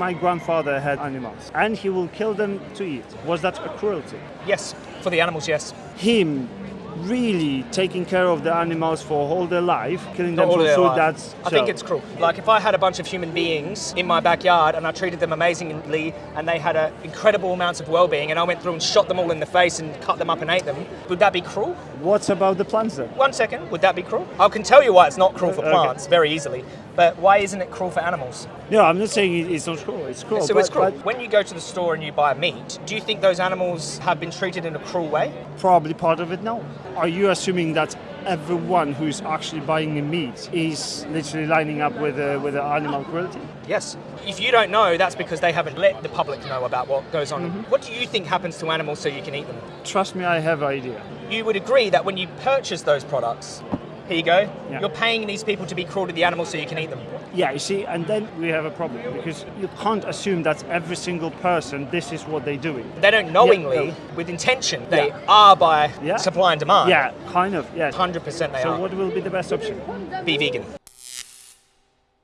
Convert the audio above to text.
my grandfather had animals and he will kill them to eat. Was that a cruelty? Yes, for the animals, yes. Him really taking care of the animals for all their life, killing them all for food, life. that's I think it's cruel. Like if I had a bunch of human beings in my backyard and I treated them amazingly and they had a incredible amounts of well-being and I went through and shot them all in the face and cut them up and ate them, would that be cruel? What about the plants then? One second, would that be cruel? I can tell you why it's not cruel for Okay. plants very easily, but why isn't it cruel for animals? No, I'm not saying it's not cruel. It's cruel. so but, it's cruel. but When you go to the store and you buy meat, do you think those animals have been treated in a cruel way? probably part of it now. Are you assuming that everyone who's actually buying the meat is literally lining up with uh, with the animal cruelty? Yes. If you don't know, that's because they haven't let the public know about what goes on. Mm-hmm. What do you think happens to animals so you can eat them? Trust me, I have an idea. You would agree that when you purchase those products, here you go, Yeah. you're paying these people to be cruel to the animals so you can eat them. Yeah, you see, and then we have a problem because you can't assume that every single person this is what they're doing. They don't knowingly, no. with intention, they Yeah. are by Yeah. supply and demand. Yeah, kind of. Yeah. 100% they So are. So what will be the best option? Be vegan.